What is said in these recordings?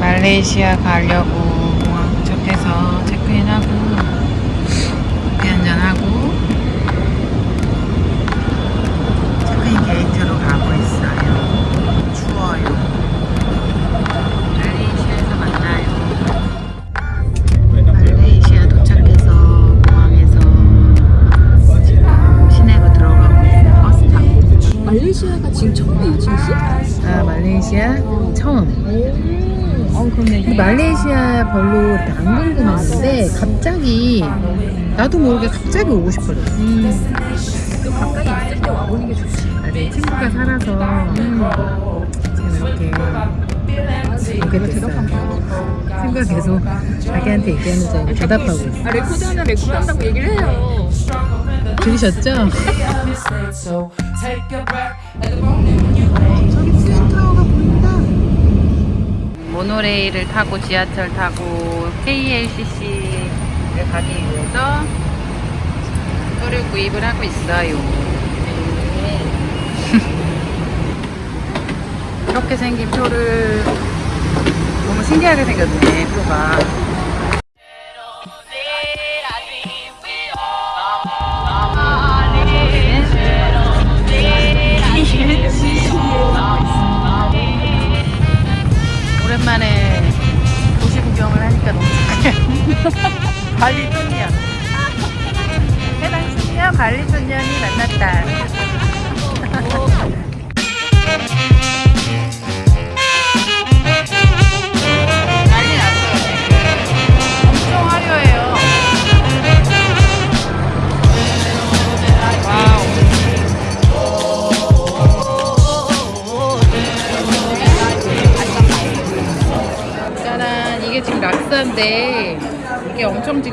말레이시아 가려고 공항 도착해서 체크인하고 커피 한잔하고 체크인 게이트로 가고 있어요. 추워요. 말레이시아에서 만나요. 말레이시아 도착해서 공항에서 시내로 들어가고. 버스 타고. 말레이시아가 지금 처음이에요, 징수? 아 말레이시아 그러네. 말레이시아 별로 안 궁금했는데 갑자기 나도 모르게 갑자기 오고 싶어졌어. 또 가까이 있을 때 와보는 게 좋지. 아, 내 친구가 살아서 지금 이렇게 오게 됐어요. 친구가 계속 자기한테 얘기하는 줄 알고 대답하고 있어. 아, 레코드 하나 레코드 한다고 얘기를 해요. 들으셨죠? So take a breath. 저기 트윈타워가 보인다. 모노레일을 타고 지하철 타고 KLCC를 가기 위해서 표를 구입을 하고 있어요. 이렇게 생긴 표를 너무 신기하게 생겼네 표가.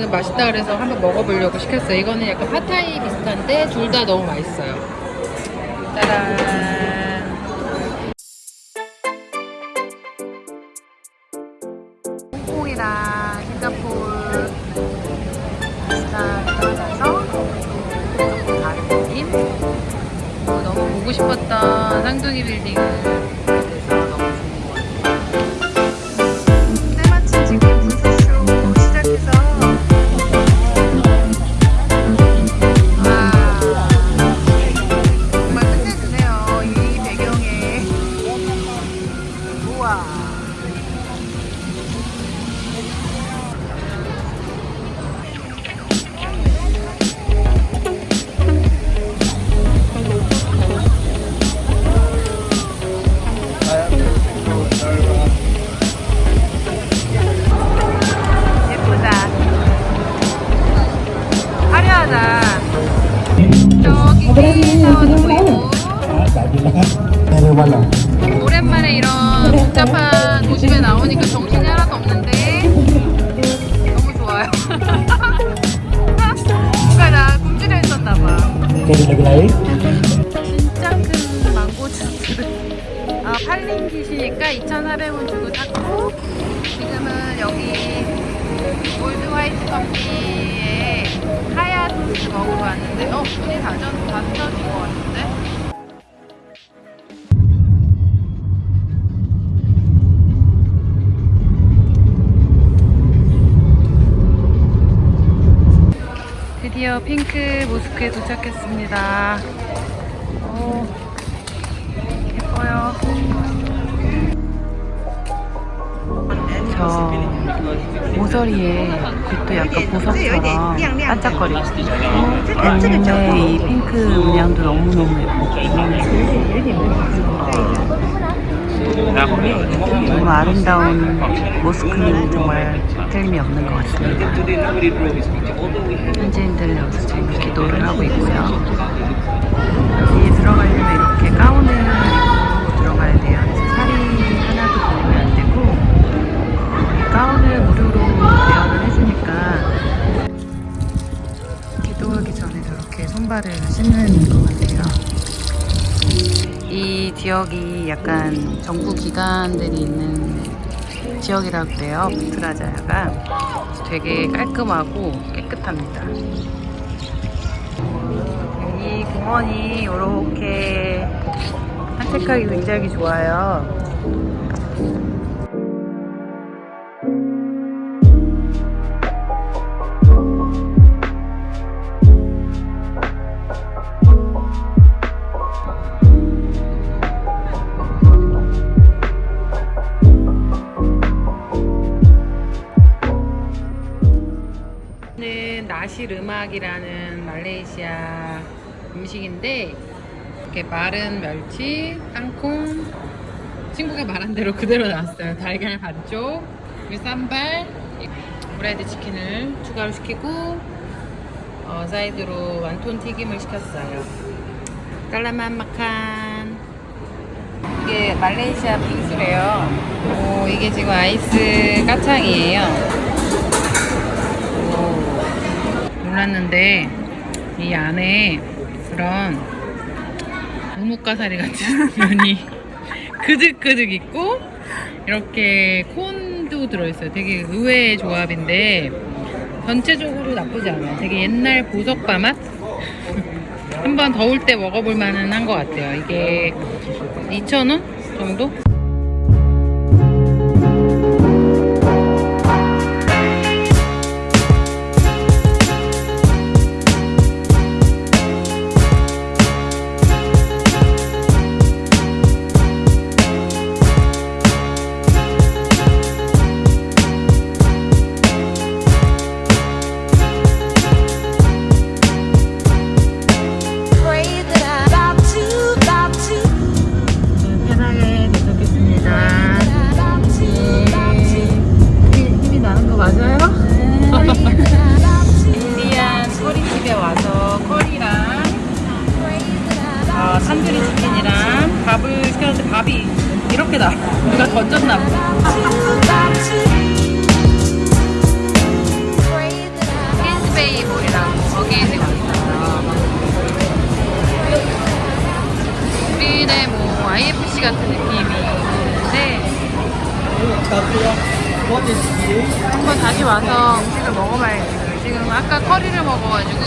지금 맛있다 그래서 한번 먹어보려고 시켰어요. 이거는 약간 파타이 비슷한데 둘 다 너무 맛있어요. 짜란 너무 보고 싶었던 쌍둥이 빌딩 복잡한 도심에 나오니까 정신이 하나도 없는데 너무 좋아요. 뭔가 나 굶주려 있었나봐. 진짜 큰 망고 주스를 아, 팔린 깃이니까 2,400원 주고 샀고 지금은 여기 골드 화이트 커피에 하야 소스 먹으러 왔는데 어? 문이 것 드디어 핑크 모스크에 도착했습니다. 오, 예뻐요. 저 모서리에 빛도 약간 보석처럼 반짝거리고 때문에 이 핑크 문양도 너무너무 예쁘고 너무 아름다운 모스크는 정말 틀림이 없는 것 같습니다. 현지인들은 여기서 지금 기도를 하고 있고요. 여기 들어가려면 이렇게 가운을 들어가야 돼요. 그래서 하나도 보이면 안 되고 어, 이 가운을 무료로 대여를 해주니까 기도하기 전에 저렇게 손발을 씻는 것 같아요. 이 지역이 약간 정부 기관들이 있는 지역이라고 그래요. 부트라자야가 되게 깔끔하고 깨끗합니다. 이 공원이 이렇게 산책하기 굉장히 좋아요. nasi lemak이라는 말레이시아 음식인데 이렇게 마른 멸치, 땅콩 친구가 말한 대로 그대로 나왔어요. 달걀 반쪽, 그리고 sambal, 프라이드 치킨을 추가로 시키고 어, 사이드로 wonton 튀김을 시켰어요. Selamat makan 이게 말레이시아 빙수래요. 오, 이게 지금 ais kacang이에요. 오, 몰랐는데 이 안에 그런 우뭇가사리 같은 면이 그득그득 있고 이렇게 콘도 들어있어요. 되게 의외의 조합인데 전체적으로 나쁘지 않아요. 되게 옛날 보석바 맛? 한번 더울 때 먹어볼 만은 한것 같아요. 이게 2,000원 정도? 나. 누가 that I'm 퀸스베이 몰이라고 거기에 지금 있어요. 우리네 뭐 IFC 같은 느낌이 있는데 한번 다시 와서 음식을 먹어봐야지. 지금 아까 커리를 먹어가지고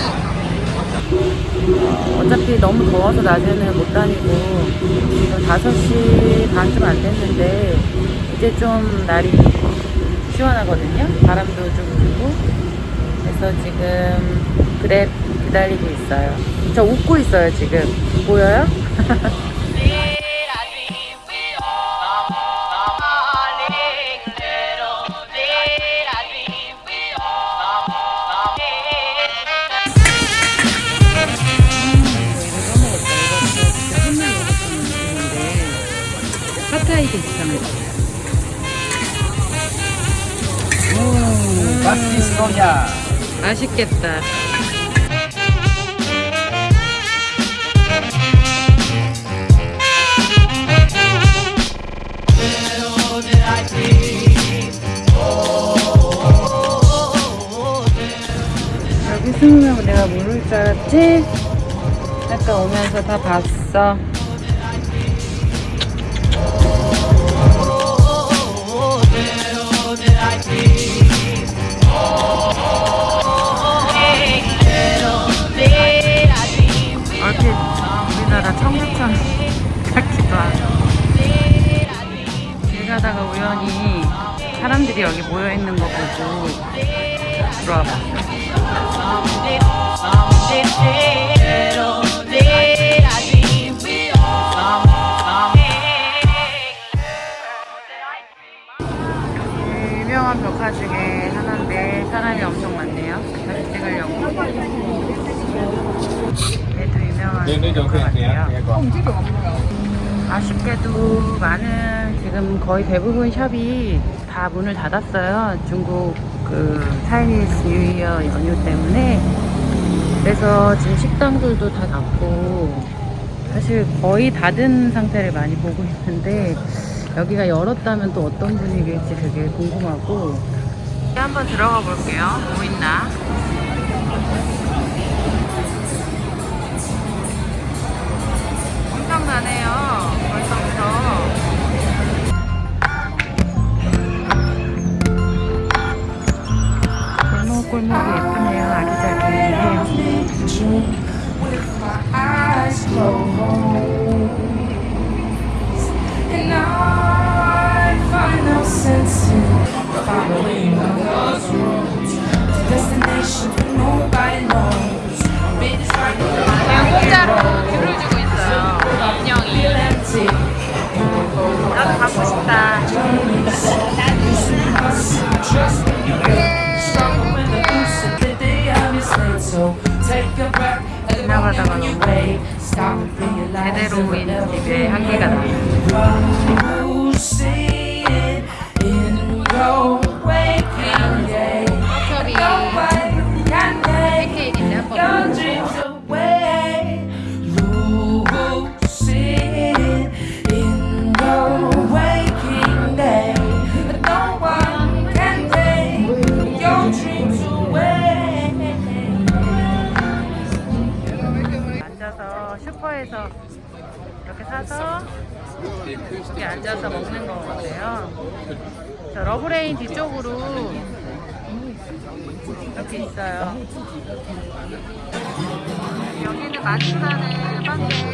어차피 너무 더워서 낮에는 못 다니고 지금 5시 반쯤 안 됐는데 이제 좀 날이 시원하거든요. 바람도 좀 불고 그래서 지금 그랩 기다리고 있어요. 저 웃고 있어요 지금. 보여요? 파타이 비슷한 거. 맛있겠다. 여기 숨으면 내가 모를 줄 알았지? 아까 오면서 다 봤어. 하고 길 가다가 우연히 사람들이 여기 모여 있는 거 보고 들어와 봤어요. 유명한 벽화 중에 하나인데 사람이 엄청 많네요. 다시 찍으려고. 얘도 유명한 벽화 같아요. 아쉽게도 많은 지금 거의 대부분 샵이 다 문을 닫았어요. 중국 그 차이니스 뉴이어 연휴 때문에. 그래서 지금 식당들도 다 닫고 사실 거의 닫은 상태를 많이 보고 있는데 여기가 열었다면 또 어떤 분위기일지 되게 궁금하고 한번 들어가 볼게요. 뭐 있나? 엄청나네요. 벌써부터. 골목골목이 예쁘네요. 아기자기해요. And I find no sense in following those rules. Destination that nobody knows. trust me, you ain't strong when the goose at the day I'm enslaved. So take a breath at the moment when you wait. Stop and realize you'll never be. 사서 이렇게 앉아서 먹는 거예요. 저 러브레인 뒤쪽으로 이렇게 있어요. 여기는 마트라는 빵데